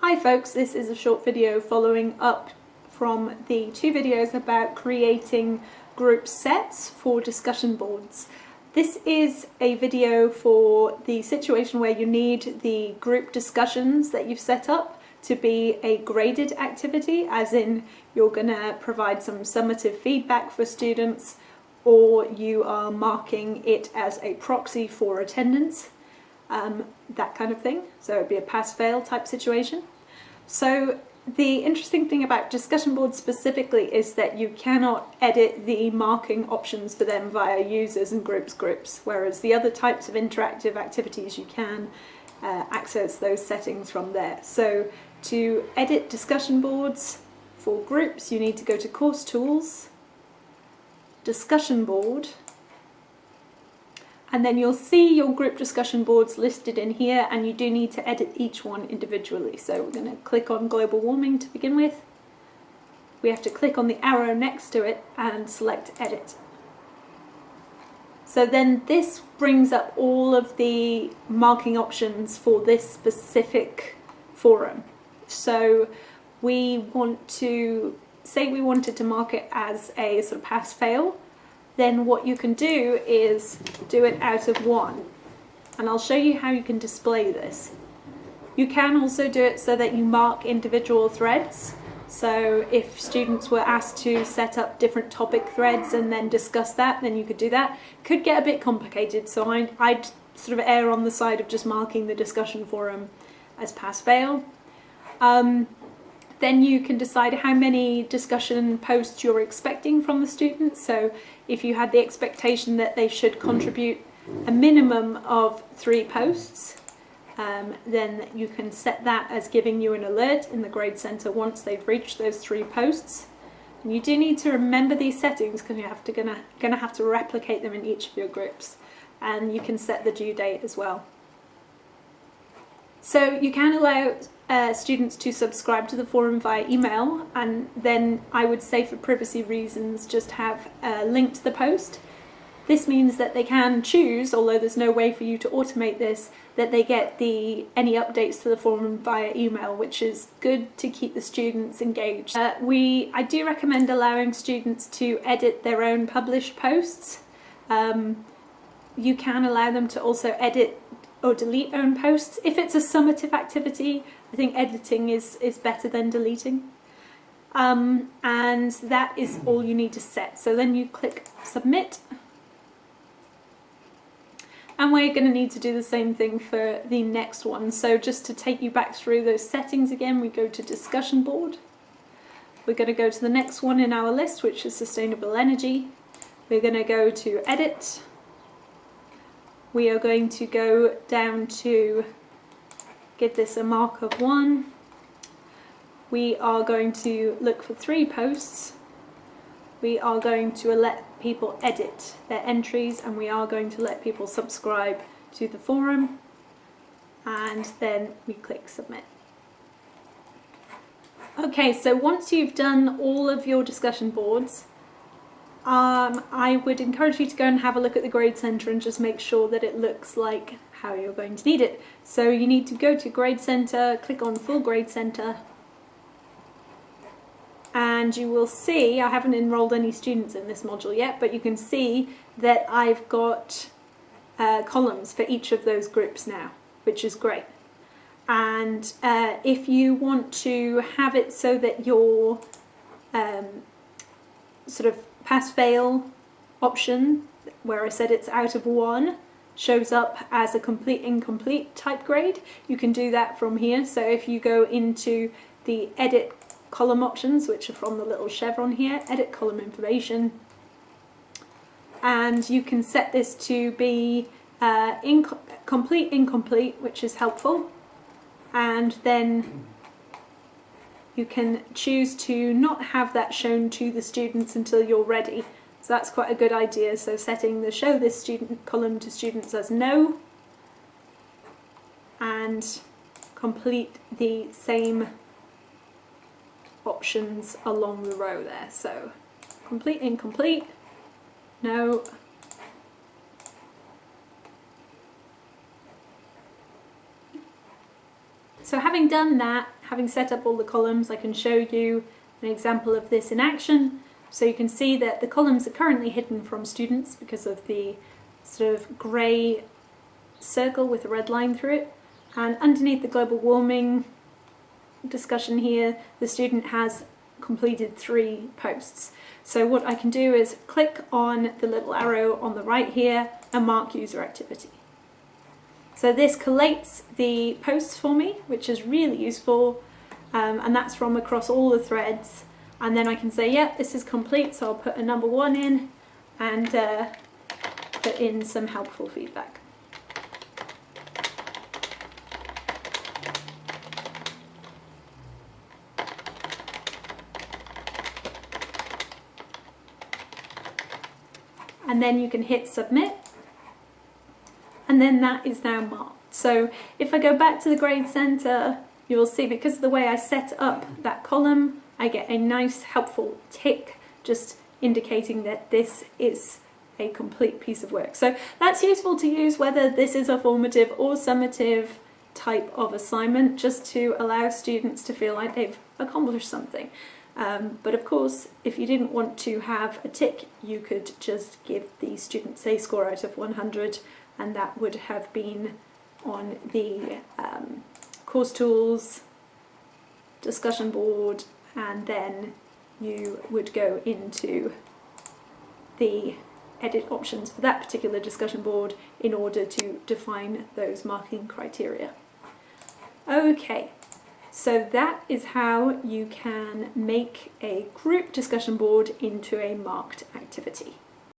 Hi folks, this is a short video following up from the two videos about creating group sets for discussion boards. This is a video for the situation where you need the group discussions that you've set up to be a graded activity, as in you're going to provide some summative feedback for students or you are marking it as a proxy for attendance um, that kind of thing. So it'd be a pass-fail type situation. So the interesting thing about discussion boards specifically is that you cannot edit the marking options for them via users and groups groups, whereas the other types of interactive activities you can uh, access those settings from there. So to edit discussion boards for groups, you need to go to Course Tools, Discussion Board, and then you'll see your group discussion boards listed in here and you do need to edit each one individually. So we're going to click on global warming to begin with. We have to click on the arrow next to it and select edit. So then this brings up all of the marking options for this specific forum. So we want to, say we wanted to mark it as a sort of pass-fail, then what you can do is do it out of one. And I'll show you how you can display this. You can also do it so that you mark individual threads. So if students were asked to set up different topic threads and then discuss that, then you could do that. Could get a bit complicated, so I, I'd sort of err on the side of just marking the discussion forum as pass-fail. Um, then you can decide how many discussion posts you're expecting from the students. So if you had the expectation that they should contribute a minimum of three posts, um, then you can set that as giving you an alert in the grade centre once they've reached those three posts. And you do need to remember these settings because you're have to, gonna, gonna have to replicate them in each of your groups. And you can set the due date as well. So you can allow uh, students to subscribe to the forum via email and then I would say for privacy reasons just have a link to the post. This means that they can choose, although there's no way for you to automate this, that they get the any updates to the forum via email, which is good to keep the students engaged. Uh, we, I do recommend allowing students to edit their own published posts. Um, you can allow them to also edit or delete own posts. If it's a summative activity, I think editing is, is better than deleting. Um, and that is all you need to set. So then you click submit. And we're going to need to do the same thing for the next one. So just to take you back through those settings again, we go to discussion board. We're going to go to the next one in our list, which is sustainable energy. We're going to go to edit we are going to go down to give this a mark of one. We are going to look for three posts. We are going to let people edit their entries and we are going to let people subscribe to the forum and then we click submit. Okay, so once you've done all of your discussion boards, um, I would encourage you to go and have a look at the grade centre and just make sure that it looks like how you're going to need it. So you need to go to grade centre, click on full grade centre and you will see, I haven't enrolled any students in this module yet, but you can see that I've got uh, columns for each of those groups now, which is great. And uh, if you want to have it so that your um, sort of pass-fail option, where I said it's out of one, shows up as a complete incomplete type grade. You can do that from here. So if you go into the edit column options, which are from the little chevron here, edit column information, and you can set this to be uh, inc complete incomplete, which is helpful, and then you can choose to not have that shown to the students until you're ready. So that's quite a good idea. So setting the show this student column to students as no and complete the same options along the row there. So complete, incomplete, no, So having done that, having set up all the columns, I can show you an example of this in action. So you can see that the columns are currently hidden from students because of the sort of grey circle with a red line through it. And underneath the global warming discussion here, the student has completed three posts. So what I can do is click on the little arrow on the right here and mark user activity. So this collates the posts for me, which is really useful, um, and that's from across all the threads. And then I can say, yep, yeah, this is complete, so I'll put a number one in and uh, put in some helpful feedback. and then you can hit submit and then that is now marked. So if I go back to the grade center, you will see because of the way I set up that column, I get a nice helpful tick just indicating that this is a complete piece of work. So that's useful to use whether this is a formative or summative type of assignment just to allow students to feel like they've accomplished something. Um, but of course, if you didn't want to have a tick, you could just give the students a score out of 100 and that would have been on the um, course tools, discussion board, and then you would go into the edit options for that particular discussion board in order to define those marking criteria. Okay, so that is how you can make a group discussion board into a marked activity.